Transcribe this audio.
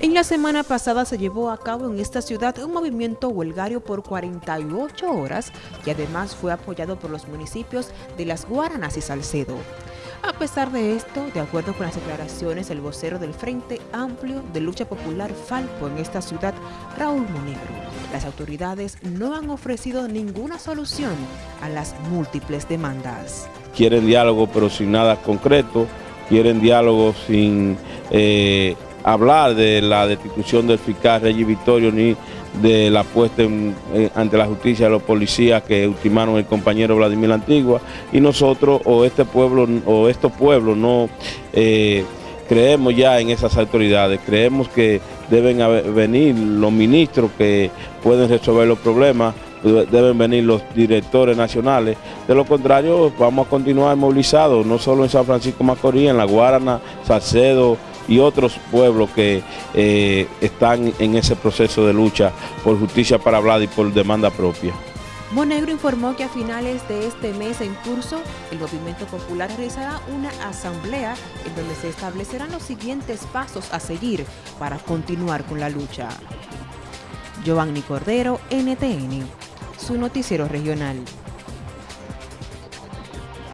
En la semana pasada se llevó a cabo en esta ciudad un movimiento huelgario por 48 horas y además fue apoyado por los municipios de Las Guaranas y Salcedo. A pesar de esto, de acuerdo con las declaraciones del vocero del Frente Amplio de Lucha Popular Falpo en esta ciudad, Raúl Monegro, las autoridades no han ofrecido ninguna solución a las múltiples demandas. Quieren diálogo pero sin nada concreto, quieren diálogo sin... Eh, hablar de la destitución del fiscal Regis Victorio ni de la puesta ante la justicia de los policías que ultimaron el compañero Vladimir Antigua. Y nosotros o este pueblo o estos pueblos no eh, creemos ya en esas autoridades, creemos que deben venir los ministros que pueden resolver los problemas, deben venir los directores nacionales, de lo contrario vamos a continuar movilizados, no solo en San Francisco Macorís, en La Guarana, Salcedo, y otros pueblos que eh, están en ese proceso de lucha por justicia para hablar y por demanda propia. Monegro informó que a finales de este mes en curso, el Movimiento Popular realizará una asamblea en donde se establecerán los siguientes pasos a seguir para continuar con la lucha. Giovanni Cordero, NTN, su noticiero regional.